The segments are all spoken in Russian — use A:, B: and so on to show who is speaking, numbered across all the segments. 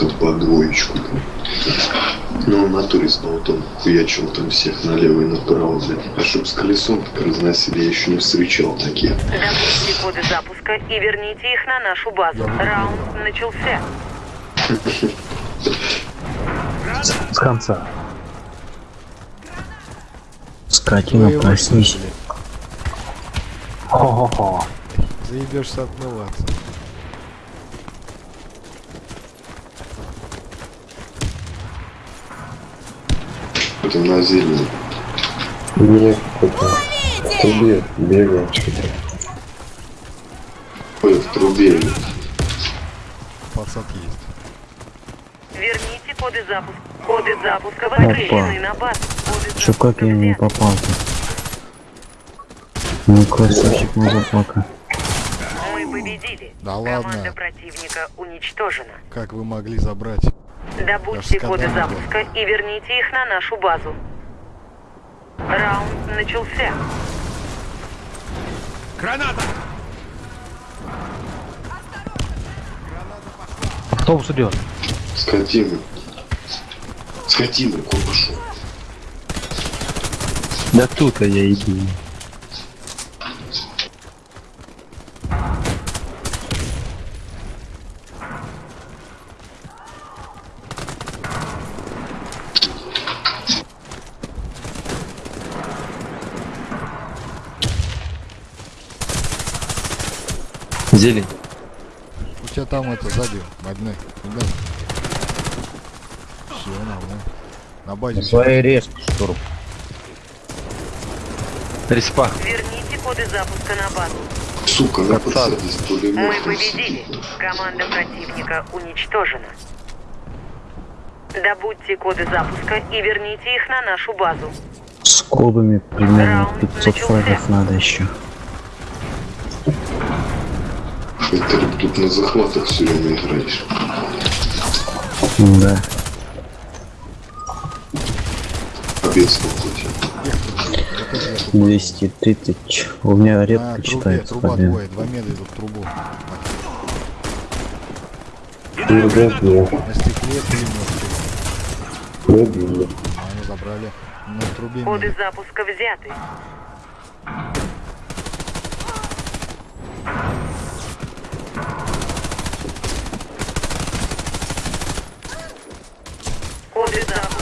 A: какую-то по двоечку. Ну, на натуре снова там хуячил там всех налево и направо, блядь. А чтоб с колесом так разносили, я еще не встречал такие.
B: Добудьте коды запуска и верните их на нашу базу. Раунд начался.
C: С конца.
D: Скотина, проснись.
C: Хо-хо-хо.
E: Заебешься отмываться.
A: Это на зелень.
F: Нет, какой-то в трубе бегал что-то.
A: Ой, в трубе.
E: Подсад есть.
B: Верните коды запуска. Коды запуска возвращены на базу. Коды
D: Чё, как я не попал-то? Ну, красавчик motherfucker.
B: Мы победили.
E: Да
B: Команда
E: ладно.
B: противника уничтожена.
E: Как вы могли забрать?
B: Добудьте коды запуска и верните их на нашу базу. Раунд начался.
C: Автобус идет.
A: Скотина. Скотина, куда пошел?
D: Да тут-то я иду. Зелень.
E: У тебя там это сзади, одни. Все, нормально. На базе всё.
D: Своей резко, штурм. Респа.
B: Верните коды запуска на базу.
A: Сука, на
B: Мы победили. Команда противника уничтожена. Добудьте коды запуска и верните их на нашу базу.
D: С кобами примерно
B: Раунд
D: 500
B: начался.
D: фрагов надо еще.
A: Это тут на захватах все время играешь.
D: Да.
A: Побед хоть.
D: 230. У меня редко
E: трубе,
D: читается
E: труба
D: победа.
E: двое, два меда идут в трубу.
F: Ребят, нет,
E: На стекле
F: пробили.
E: А Они забрали. На трубе
B: Коды
E: медик.
B: запуска взяты.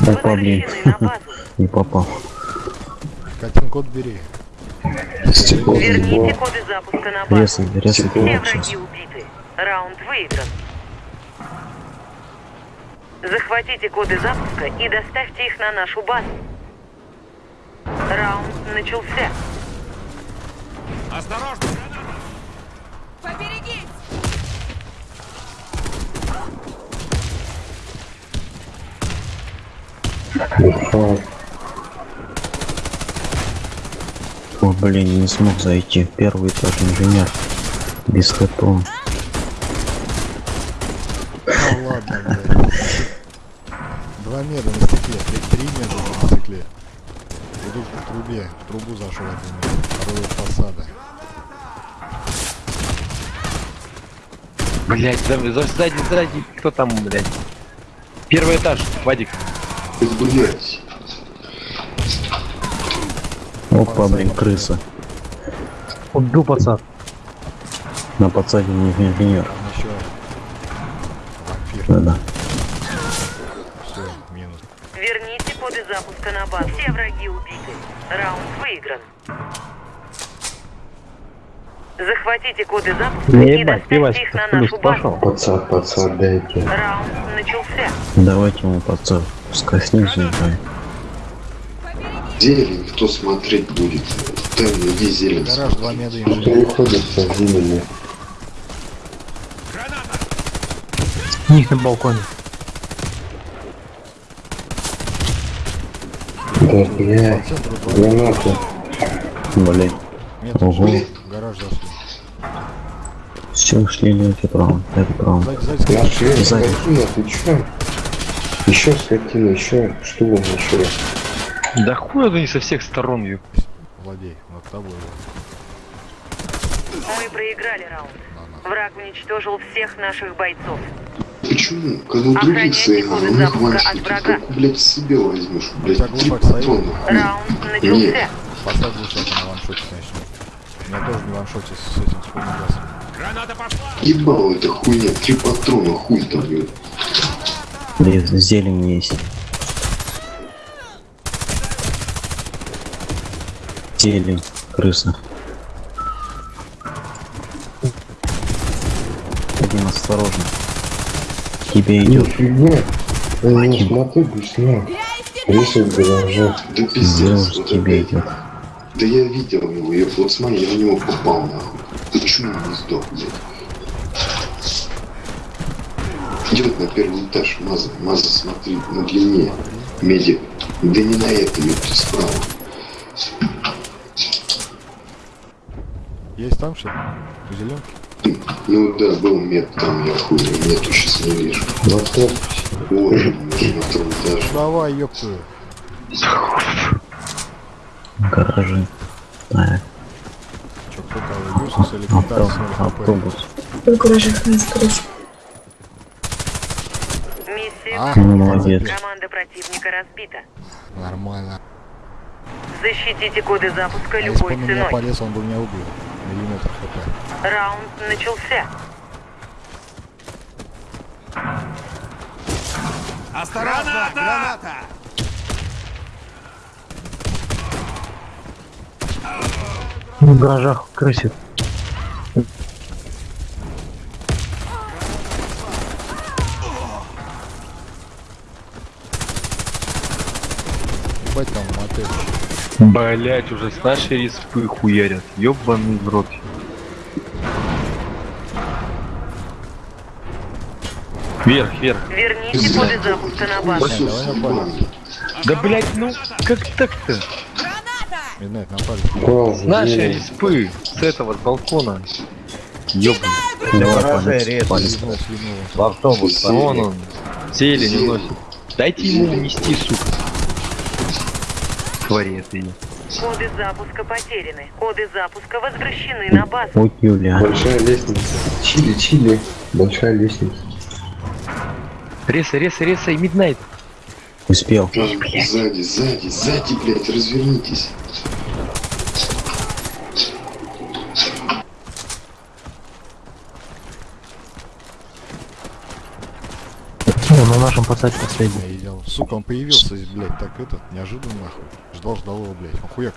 D: Опа, блин. Не попал.
E: Катин код бери.
A: Стекло
B: Верните коды запуска на базу.
D: Резай, резай
B: Все враги убиты. Раунд выигран. Захватите коды запуска и доставьте их на нашу базу. Раунд начался.
F: Уха,
D: О, блин, не смог зайти. Первый этаж инженер. Без хэтона.
E: Да ладно, блядь. Два меда на стекле, три, три меда на стекле. Идут по трубе, в трубу зашел один мед, второй фасада.
G: Блять, да, за- сзади, сзади, кто там, блять? Первый этаж, Вадик.
A: Блять.
D: Опа, блин, крыса.
C: Убил пацан.
D: На подсаде не инженер.
E: Там еще вампир.
D: Да-да.
E: Все, минус.
B: Верните коды запуска на базу. Все враги убиты. Раунд выигран. Захватите коды запуска
C: Не
B: и
C: ебать,
B: доставьте их на нашу базу.
C: пошел.
F: пацан, пацан, дайте.
B: Раунд начался.
D: Давайте ему подсад. Пускай снизу играет.
A: Зелень кто смотреть будет? Там иди зелень.
E: Гараж, два меда
F: Кто
E: инженер.
F: выходит со?
C: У них на балконе.
F: Да,
E: два
F: гранаты.
D: Блин. Ого.
E: Гараж зашли.
D: Все, ушли. Это право.
E: Сзади, сзади, сзади.
F: Нашли,
D: Сзади.
F: скотина, ты чё? Еще скотина, еще, что он еще?
G: Да хуй они со всех сторон, ё.
E: Владей, над тобой.
B: Мы проиграли раунд. Враг уничтожил всех наших бойцов.
A: Почему? Когда у других своих
B: коды
A: у них ваншоты,
B: от врага.
A: как, блядь, себе возьмешь, блядь, три патрона.
B: Раунд начался.
E: Поставь на ваншоте. У меня тоже не ваншоте с этим, с газом.
A: Ебал эта хуйня, три патрона, хуй там, блядь.
D: Блин, зелень есть. Зелень, крыса. Один осторожно. Тебе идет.
F: Нифига. Ты не смотри, бесна. Рисуй в гараже.
A: Да пиздец,
D: тебе
A: это-
D: идет.
A: Да я видел его, я вот смотри, я в него попал, нахуй. Почему не сдох, блядь? Идет на первый этаж, Маза, Маза, смотри, на длине. Медик. Да не на это, ёпта, справа.
E: Есть там что? Зеленки?
A: Ну да, был мед там, я хуй, нету, сейчас не вижу.
F: В автобусе.
A: Ой, уже на втором этаже.
E: Давай, ёпту.
D: Гаражи. Так,
E: Чё, кто кого? Юсус или Китайс
D: авто-
E: с ХП?
D: автобус.
H: В гаражах не скрыть.
E: А,
D: молодец.
B: Команда противника разбита.
E: Нормально.
B: Защитите коды запуска
E: А если бы
B: любой
E: он
B: ценой.
E: полез, он бы меня убил. Миллиметр хп.
B: Раунд начался.
C: В гаражах крысит.
E: Ебать там мотель.
G: Блять, уже с нашей респы хуярят. Ёбаный в рот. Вверх, вверх.
B: Верните коды запуска на базу.
G: Да блять, ну как так-то?
E: Напали.
F: Уже?
G: С нашей
F: Зелень.
G: респы, с этого, с балкона.
E: Слинул.
G: В автобус. Вон он. Зелень уносит. Дайте ему унести, сука. Твари это.
B: Коды запуска потеряны. Коды запуска возвращены на базу.
D: Ой, Юля.
F: Большая лестница. Чили, чили. Большая лестница.
G: Реса, реса, реса и Миднайт.
D: Успел.
A: Там, сзади, сзади, сзади, блядь, развернитесь.
C: Ну, на нашем пацане последний.
E: Я идел. Сука, он появился здесь, блядь, так этот, неожиданно нахуй. Ждал, ждал его, блядь. Он хуяк.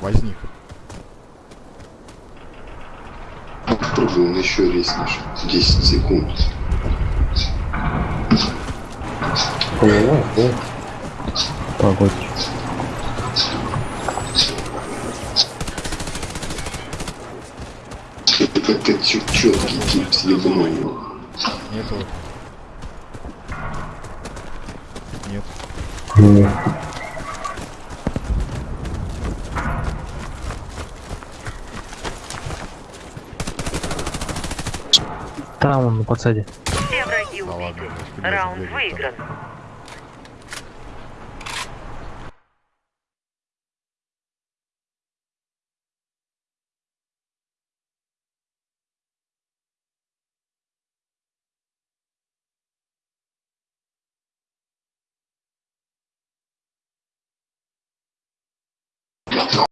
E: Возник.
A: Попробуй он еще резнешь. 10 секунд.
F: Поняла, да?
D: Погодь.
A: Чет- четкий тип, съебанул его.
E: Нет.
C: Там он на подсаде.
B: Все враги убиты. Раунд выигран.